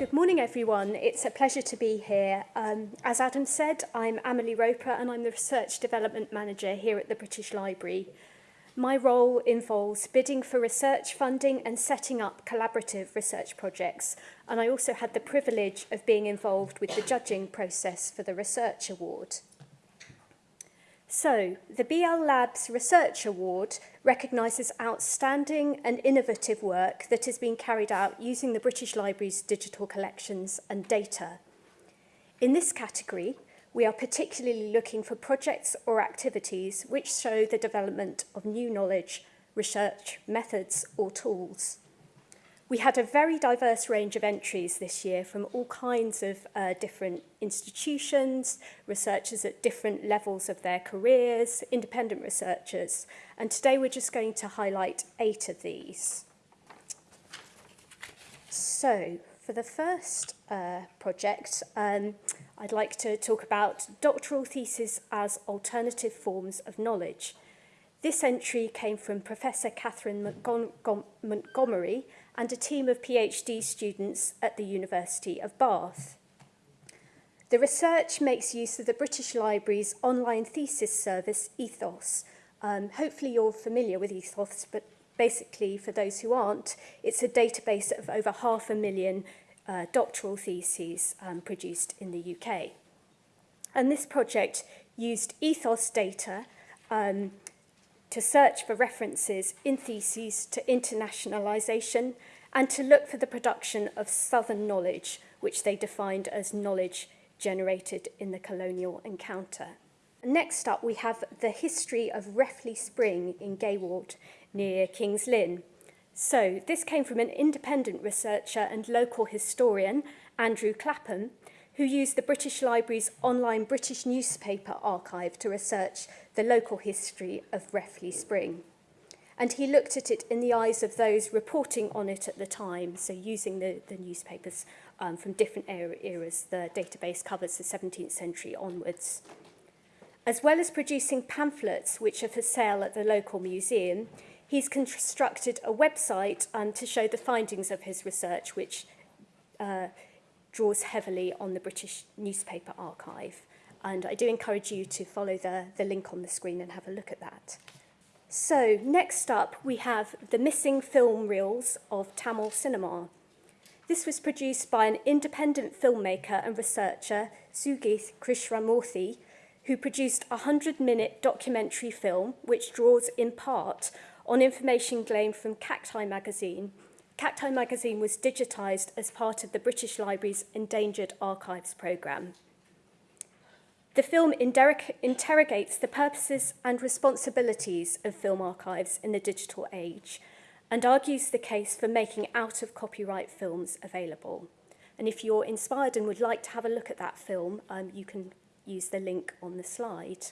Good morning, everyone. It's a pleasure to be here. Um, as Adam said, I'm Amelie Roper and I'm the Research Development Manager here at the British Library. My role involves bidding for research funding and setting up collaborative research projects, and I also had the privilege of being involved with the judging process for the Research Award. So, the BL Labs Research Award recognises outstanding and innovative work that has been carried out using the British Library's digital collections and data. In this category, we are particularly looking for projects or activities which show the development of new knowledge, research, methods or tools. We had a very diverse range of entries this year from all kinds of uh, different institutions, researchers at different levels of their careers, independent researchers, and today we're just going to highlight eight of these. So, for the first uh, project, um, I'd like to talk about doctoral theses as alternative forms of knowledge. This entry came from Professor Catherine Montgomery and a team of PhD students at the University of Bath. The research makes use of the British Library's online thesis service, Ethos. Um, hopefully you're familiar with Ethos, but basically, for those who aren't, it's a database of over half a million uh, doctoral theses um, produced in the UK. And this project used Ethos data um, to search for references in theses to internationalization and to look for the production of Southern knowledge, which they defined as knowledge generated in the colonial encounter. Next up, we have the history of Refley Spring in Gayward near King's Lynn. So this came from an independent researcher and local historian, Andrew Clapham, who used the British Library's online British newspaper archive to research the local history of Reffley Spring. And he looked at it in the eyes of those reporting on it at the time, so using the, the newspapers um, from different era eras. The database covers the 17th century onwards. As well as producing pamphlets which are for sale at the local museum, he's constructed a website um, to show the findings of his research, which uh, draws heavily on the British newspaper archive. And I do encourage you to follow the, the link on the screen and have a look at that. So next up, we have the missing film reels of Tamil cinema. This was produced by an independent filmmaker and researcher, Sugith Krishnamurthy, who produced a 100-minute documentary film which draws in part on information gleaned from Cacti magazine Sakthi magazine was digitised as part of the British Library's Endangered Archives programme. The film interrogates the purposes and responsibilities of film archives in the digital age and argues the case for making out-of-copyright films available. And if you're inspired and would like to have a look at that film, um, you can use the link on the slide.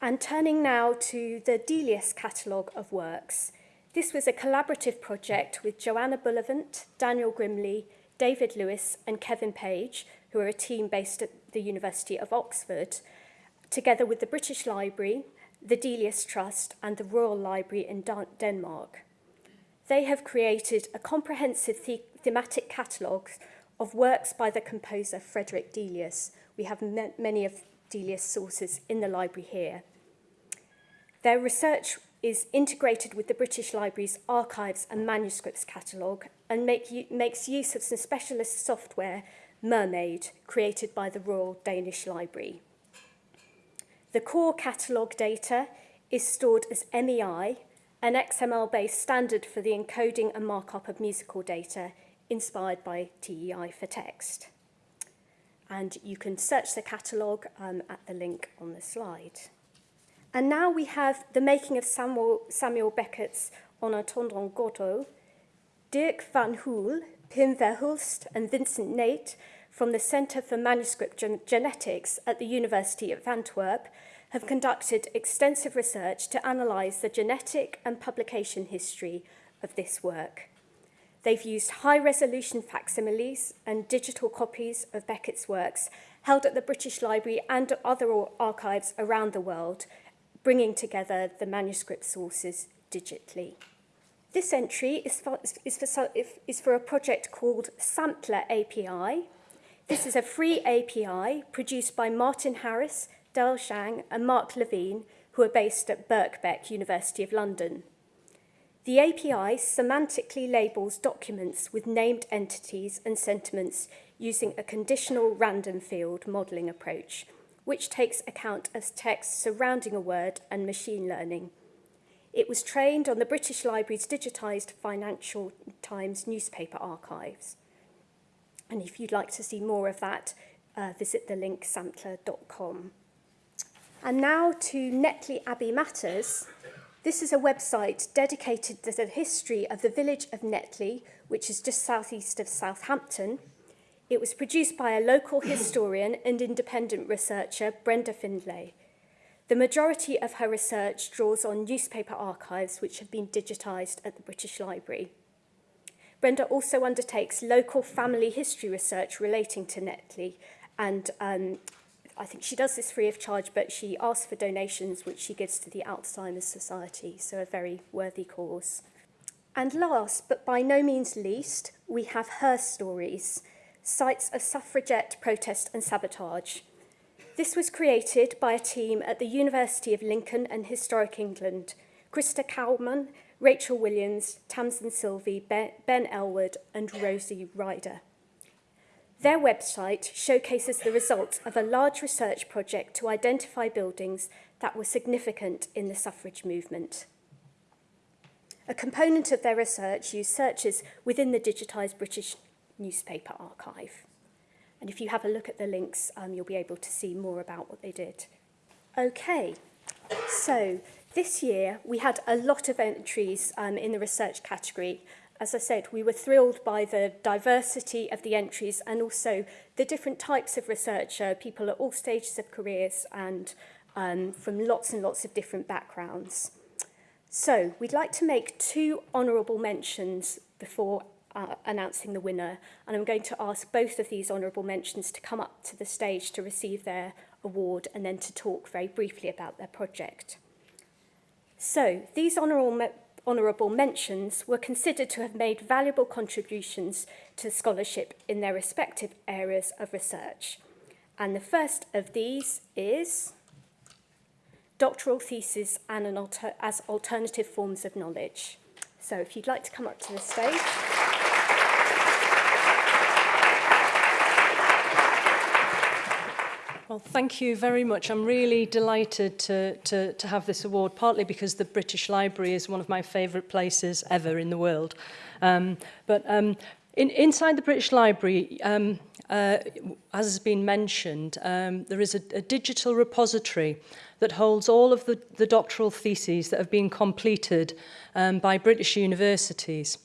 And turning now to the Delius catalogue of works. This was a collaborative project with Joanna Bullivant, Daniel Grimley, David Lewis and Kevin Page, who are a team based at the University of Oxford, together with the British Library, the Delius Trust and the Royal Library in Denmark. They have created a comprehensive the thematic catalogue of works by the composer Frederick Delius. We have many of Delius sources in the library here. Their research is integrated with the British Library's archives and manuscripts catalogue and make, makes use of some specialist software MerMEId, created by the Royal Danish Library. The core catalogue data is stored as MEI, an XML-based standard for the encoding and markup of musical data inspired by TEI for text. And you can search the catalogue um, at the link on the slide. And now we have the making of Samuel, Samuel Beckett's En attendant Godot, Dirk Van Hulle, Pim Verhulst and Vincent Neyt from the Centre for Manuscript Gen Genetics at the University of Antwerp have conducted extensive research to analyse the genetic and publication history of this work. They've used high-resolution facsimiles and digital copies of Beckett's works held at the British Library and other archives around the world, bringing together the manuscript sources digitally. This entry is for, is, for, is for a project called Sampler API. This is a free API produced by Martin Harris, Dell Zhang and Mark Levene, who are based at Birkbeck, University of London. The API semantically labels documents with named entities and sentiments using a conditional random field modelling approach, which takes account of text surrounding a word and machine learning – It was trained on the British Library's digitised Financial Times newspaper archives. And if you'd like to see more of that, uh, visit the link sampler.com. And now to Netley Abbey Matters. This is a website dedicated to the history of the village of Netley, which is just southeast of Southampton. It was produced by a local historian and independent researcher, Brenda Findlay. The majority of her research draws on newspaper archives which have been digitised at the British Library. Brenda also undertakes local family history research relating to Netley and um, I think she does this free of charge, but she asks for donations which she gives to the Alzheimer's Society, so a very worthy cause. And last, but by no means least, we have her stories, sites of suffragette protest and sabotage, This was created by a team at the University of Lincoln and Historic England, Krista Cowman, Rachel Williams, Tamsin Sylvie, Ben Elwood and Rosie Ryder. Their website showcases the results of a large research project to identify buildings that were significant in the suffrage movement. A component of their research used searches within the digitised British newspaper archive. And if you have a look at the links, um, you'll be able to see more about what they did. Okay, so this year we had a lot of entries um, in the research category. As I said, we were thrilled by the diversity of the entries and also the different types of researcher, people at all stages of careers and um, from lots and lots of different backgrounds. So we'd like to make two honourable mentions before uh, announcing the winner. And I'm going to ask both of these honourable mentions to come up to the stage to receive their award and then to talk very briefly about their project. So these honourable, honourable mentions were considered to have made valuable contributions to scholarship in their respective areas of research. And the first of these is doctoral thesis and an alter as alternative forms of knowledge. So if you'd like to come up to the stage. Well, thank you very much. I'm really delighted to, to, to have this award, partly because the British Library is one of my favourite places ever in the world. Um, but um, in, inside the British Library, um, uh, as has been mentioned, um, there is a, a digital repository that holds all of the, the doctoral theses that have been completed um, by British universities.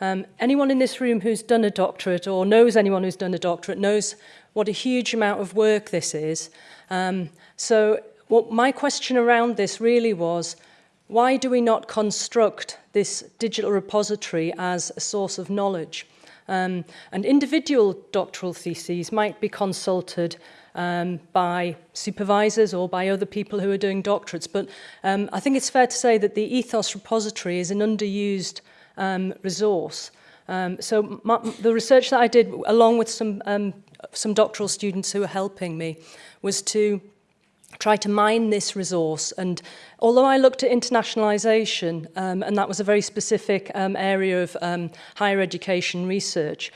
Um, anyone in this room who's done a doctorate or knows anyone who's done a doctorate knows what a huge amount of work this is. Um, so what my question around this really was, why do we not construct this digital repository as a source of knowledge? Um, and individual doctoral theses might be consulted um, by supervisors or by other people who are doing doctorates. But um, I think it's fair to say that the EThOS repository is an underused um, resource. Um, so my, the research that I did, along with some um, some doctoral students who were helping me was to try to mine this resource. And although I looked at internationalization, um, and that was a very specific um, area of um, higher education research,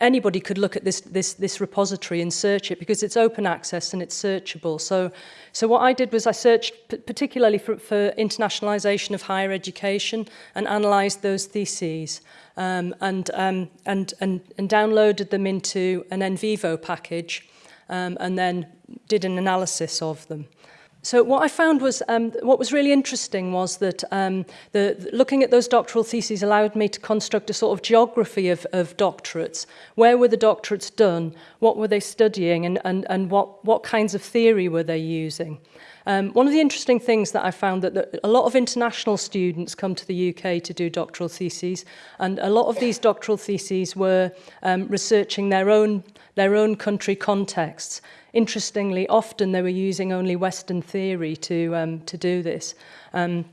anybody could look at this, this, this repository and search it because it's open access and it's searchable. So, so what I did was I searched particularly for, for internationalization of higher education and analyzed those theses um, and, um, and, and, and downloaded them into an NVivo package um, and then did an analysis of them. So what I found was, um, what was really interesting was that um, the, looking at those doctoral theses allowed me to construct a sort of geography of, of doctorates. Where were the doctorates done? What were they studying? And, and, and what, what kinds of theory were they using? Um, one of the interesting things that I found that, that a lot of international students come to the UK to do doctoral theses, and a lot of these doctoral theses were um, researching their own their own country contexts. Interestingly, often they were using only Western theory to, um, to do this. Um,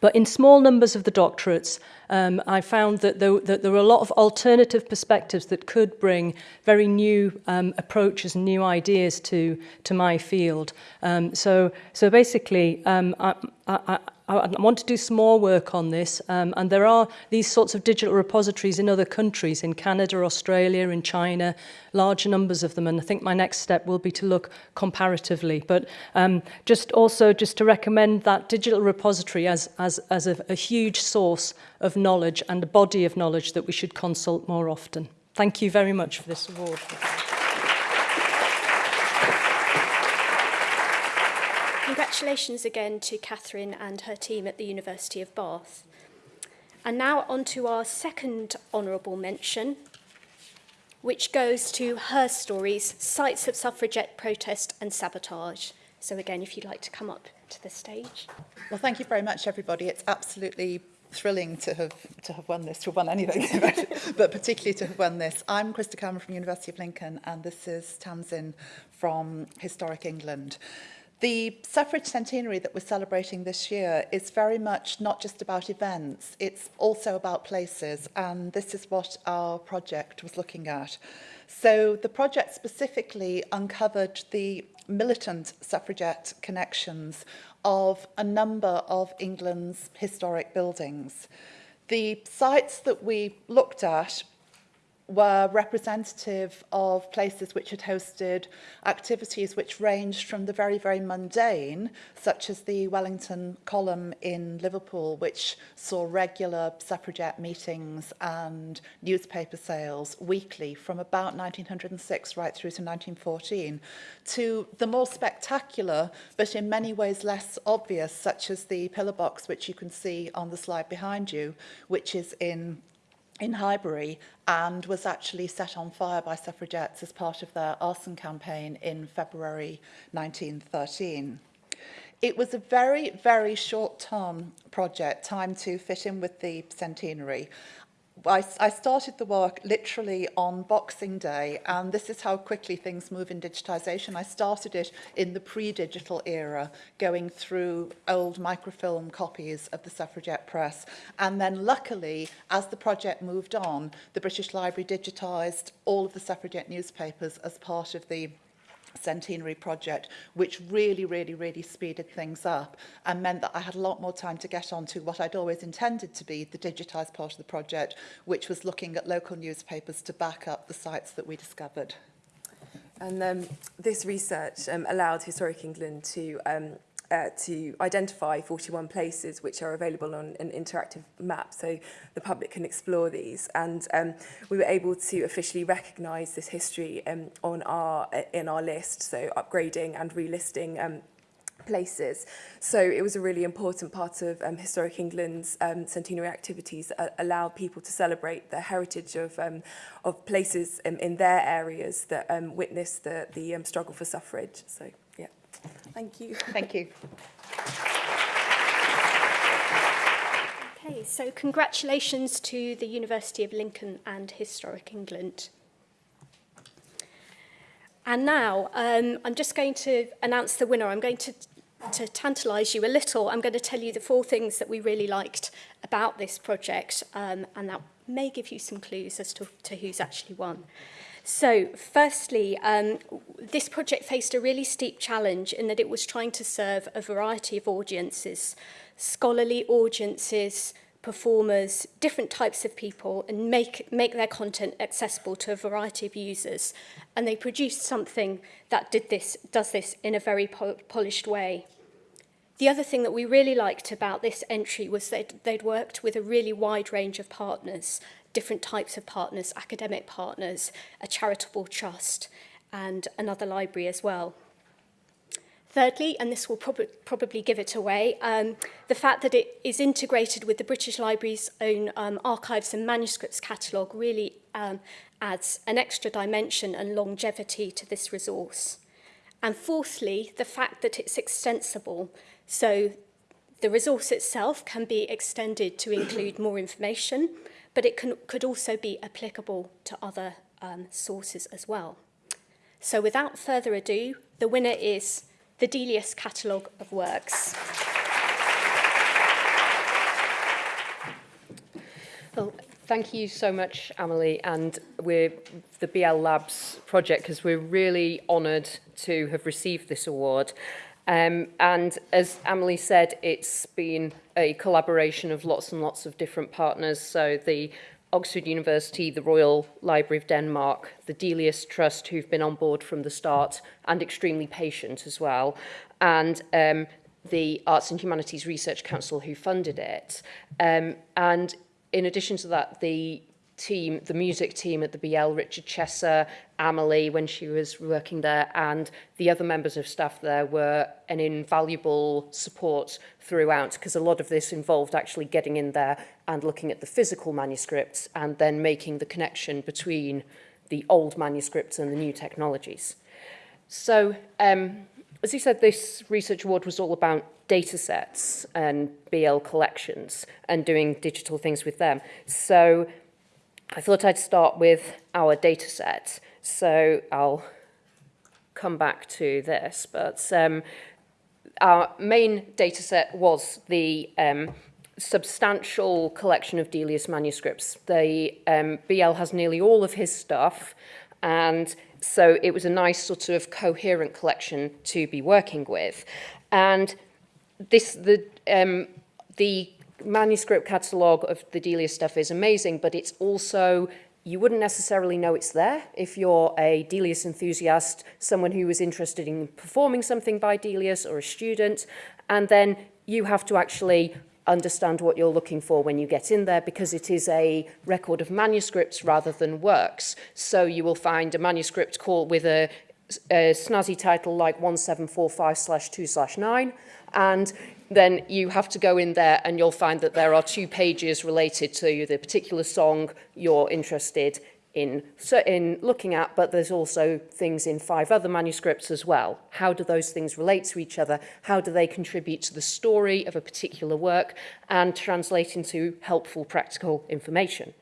But in small numbers of the doctorates, um, I found that there, that there were a lot of alternative perspectives that could bring very new um, approaches and new ideas to, to my field. Um, so, so basically, um, I, I, I want to do some more work on this um, and there are these sorts of digital repositories in other countries in Canada, Australia, in China large numbers of them and I think my next step will be to look comparatively but um, just also just to recommend that digital repository as, as, as a, a huge source of knowledge and a body of knowledge that we should consult more often. Thank you very much for this award. Congratulations again to Catherine and her team at the University of Bath. And now on to our second honourable mention, which goes to her stories, Sites of Suffragette Protest and Sabotage. So again, if you'd like to come up to the stage. Well, thank you very much, everybody. It's absolutely thrilling to have to have won this, to have won anything, but particularly to have won this. I'm Krista Cowman from University of Lincoln, and this is Tamsin from Historic England. The suffrage centenary that we're celebrating this year is very much not just about events, it's also about places, and this is what our project was looking at. So the project specifically uncovered the militant suffragette connections of a number of England's historic buildings. The sites that we looked at were representative of places which had hosted activities which ranged from the very, very mundane, such as the Wellington column in Liverpool, which saw regular suffragette meetings and newspaper sales weekly from about 1906 right through to 1914, to the more spectacular, but in many ways less obvious, such as the pillar box, which you can see on the slide behind you, which is in in Highbury and was actually set on fire by suffragettes as part of their arson campaign in February 1913. It was a very, very short-term project, time to fit in with the centenary, I, I started the work literally on Boxing Day, and this is how quickly things move in digitization. I started it in the pre-digital era, going through old microfilm copies of the suffragette press. And then luckily, as the project moved on, the British Library digitized all of the suffragette newspapers as part of the centenary project, which really, really, really speeded things up and meant that I had a lot more time to get on to what I'd always intended to be the digitised part of the project, which was looking at local newspapers to back up the sites that we discovered. And um, this research um, allowed Historic England to um, uh, to identify 41 places which are available on an interactive map so the public can explore these and um, we were able to officially recognise this history um, on our uh, in our list so upgrading and relisting um, places. So it was a really important part of um, Historic England's um, centenary activities that allow people to celebrate the heritage of, um, of places in, in their areas that um, witnessed the, the um, struggle for suffrage. So Thank you. Thank you. Okay, so congratulations to the University of Lincoln and Historic England. And now um, I'm just going to announce the winner. I'm going to, to tantalise you a little. I'm going to tell you the four things that we really liked about this project, um, and that may give you some clues as to, to who's actually won. So firstly, um, this project faced a really steep challenge in that it was trying to serve a variety of audiences, scholarly audiences, performers, different types of people and make, make their content accessible to a variety of users. And they produced something that did this, does this in a very po polished way. The other thing that we really liked about this entry was that they'd worked with a really wide range of partners, different types of partners, academic partners, a charitable trust, and another library as well. Thirdly, and this will prob probably give it away, um, the fact that it is integrated with the British Library's own um, archives and manuscripts catalogue really um, adds an extra dimension and longevity to this resource. And fourthly, the fact that it's extensible, so the resource itself can be extended to include more information, but it can, could also be applicable to other um, sources as well. So without further ado, the winner is the Delius Catalogue of Works. Well, Thank you so much, Emily, and we're the BL Labs project because we're really honoured to have received this award. Um, and as Amelie said, it's been a collaboration of lots and lots of different partners. So the Oxford University, the Royal Library of Denmark, the Delius Trust, who've been on board from the start and extremely patient as well, and um, the Arts and Humanities Research Council who funded it. Um, and in addition to that, the team, the music team at the BL, Richard Chesser, Amelie, when she was working there, and the other members of staff there were an invaluable support throughout, because a lot of this involved actually getting in there and looking at the physical manuscripts and then making the connection between the old manuscripts and the new technologies. So, um, as you said, this research award was all about data sets and BL collections and doing digital things with them. So I thought I'd start with our data set. So I'll come back to this, but um, our main data set was the um, substantial collection of Delius manuscripts. The um, BL has nearly all of his stuff, and so it was a nice sort of coherent collection to be working with. And this the um, the manuscript catalogue of the Delius stuff is amazing, but it's also you wouldn't necessarily know it's there if you're a Delius enthusiast, someone who is interested in performing something by Delius or a student, and then you have to actually understand what you're looking for when you get in there because it is a record of manuscripts rather than works. So you will find a manuscript called with a, a snazzy title like 1745 slash 2 slash 9 and then you have to go in there and you'll find that there are two pages related to the particular song you're interested in, in looking at, but there's also things in five other manuscripts as well. How do those things relate to each other? How do they contribute to the story of a particular work and translate into helpful practical information?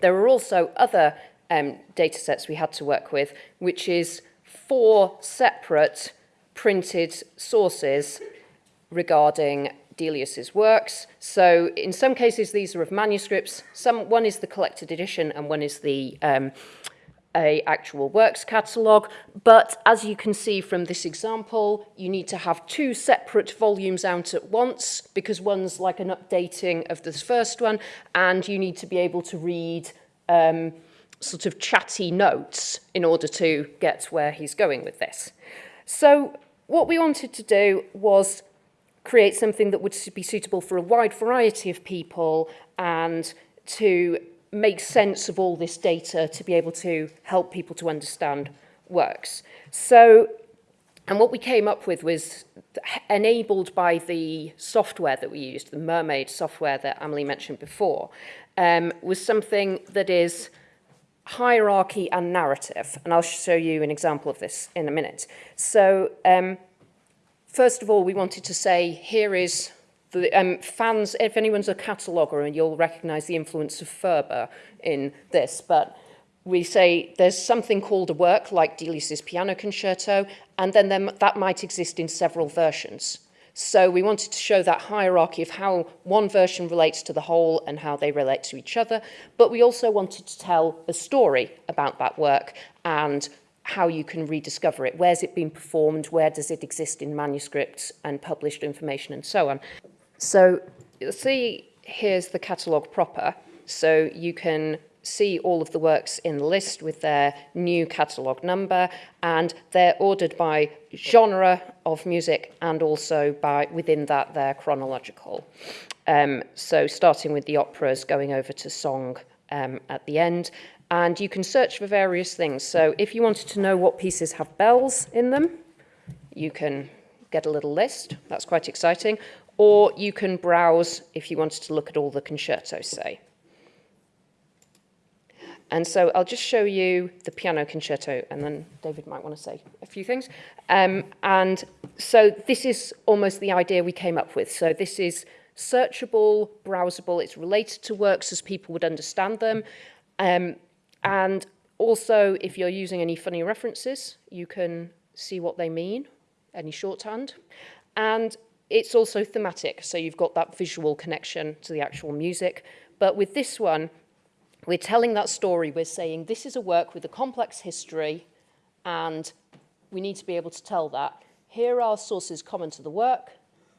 There are also other um, data sets we had to work with, which is four separate printed sources regarding Delius's works. So in some cases, these are of manuscripts. Some, one is the collected edition and one is the um, a actual works catalogue. But as you can see from this example, you need to have two separate volumes out at once because one's like an updating of this first one and you need to be able to read um, sort of chatty notes in order to get where he's going with this. So what we wanted to do was create something that would be suitable for a wide variety of people and to make sense of all this data to be able to help people to understand works. So, and what we came up with was enabled by the software that we used, the MerMEId software that Amelie mentioned before, um, was something that is hierarchy and narrative. And I'll show you an example of this in a minute. So, um, First of all, we wanted to say here is the um, fans, if anyone's a cataloguer, and you'll recognise the influence of FRBR in this, but we say there's something called a work like Delius's piano concerto, and then there, that might exist in several versions. So we wanted to show that hierarchy of how one version relates to the whole and how they relate to each other, but we also wanted to tell a story about that work and how you can rediscover it. Where's it been performed? Where does it exist in manuscripts and published information and so on? So you'll see here's the catalogue proper. So you can see all of the works in the list with their new catalogue number and they're ordered by genre of music and also by within that they're chronological. Um, so starting with the operas, going over to song um, at the end and you can search for various things. So if you wanted to know what pieces have bells in them, you can get a little list. That's quite exciting. Or you can browse if you wanted to look at all the concertos, say. And so I'll just show you the piano concerto, and then David might want to say a few things. Um, and so this is almost the idea we came up with. So this is searchable, browsable. It's related to works as people would understand them. Um, And also, if you're using any funny references, you can see what they mean, any shorthand. And it's also thematic, so you've got that visual connection to the actual music. But with this one, we're telling that story. We're saying this is a work with a complex history, and we need to be able to tell that. Here are sources common to the work,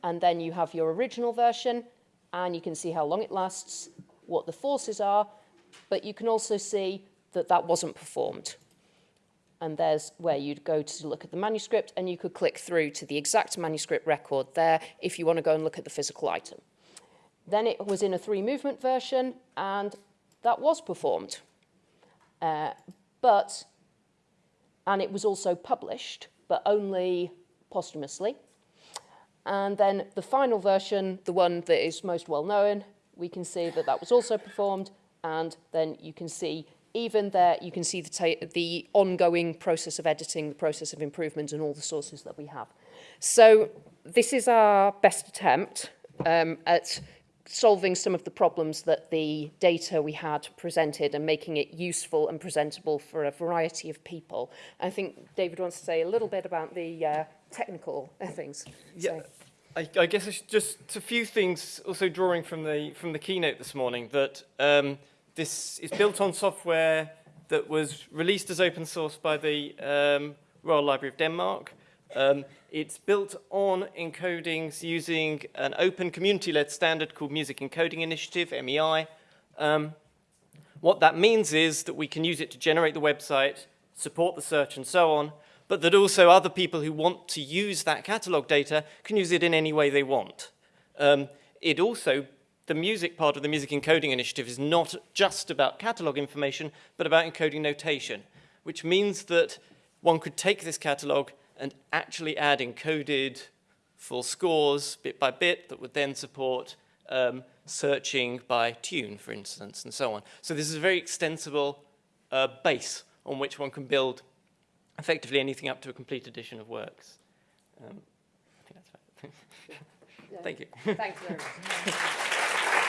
and then you have your original version, and you can see how long it lasts, what the forces are, but you can also see that that wasn't performed. And there's where you'd go to look at the manuscript, and you could click through to the exact manuscript record there if you want to go and look at the physical item. Then it was in a three movement version, and that was performed. Uh, but, and it was also published, but only posthumously. And then the final version, the one that is most well known, we can see that that was also performed. And then you can see, even there, you can see the, the ongoing process of editing, the process of improvement, and all the sources that we have. So this is our best attempt um, at solving some of the problems that the data we had presented and making it useful and presentable for a variety of people. I think David wants to say a little bit about the uh, technical things. Yeah, So- I, I guess it's just a few things also drawing from the, from the keynote this morning that um, this is built on software that was released as open source by the um, Royal Library of Denmark. Um, it's built on encodings using an open community-led standard called Music Encoding Initiative, MEI. Um, what that means is that we can use it to generate the website, support the search and so on, but that also other people who want to use that catalog data can use it in any way they want. Um, it also, the music part of the Music Encoding Initiative is not just about catalog information, but about encoding notation, which means that one could take this catalog and actually add encoded full scores bit by bit that would then support um, searching by tune, for instance, and so on. So this is a very extensible uh, base on which one can build effectively anything up to a complete edition of works. Um, I think that's right. Thank you. Thanks very much.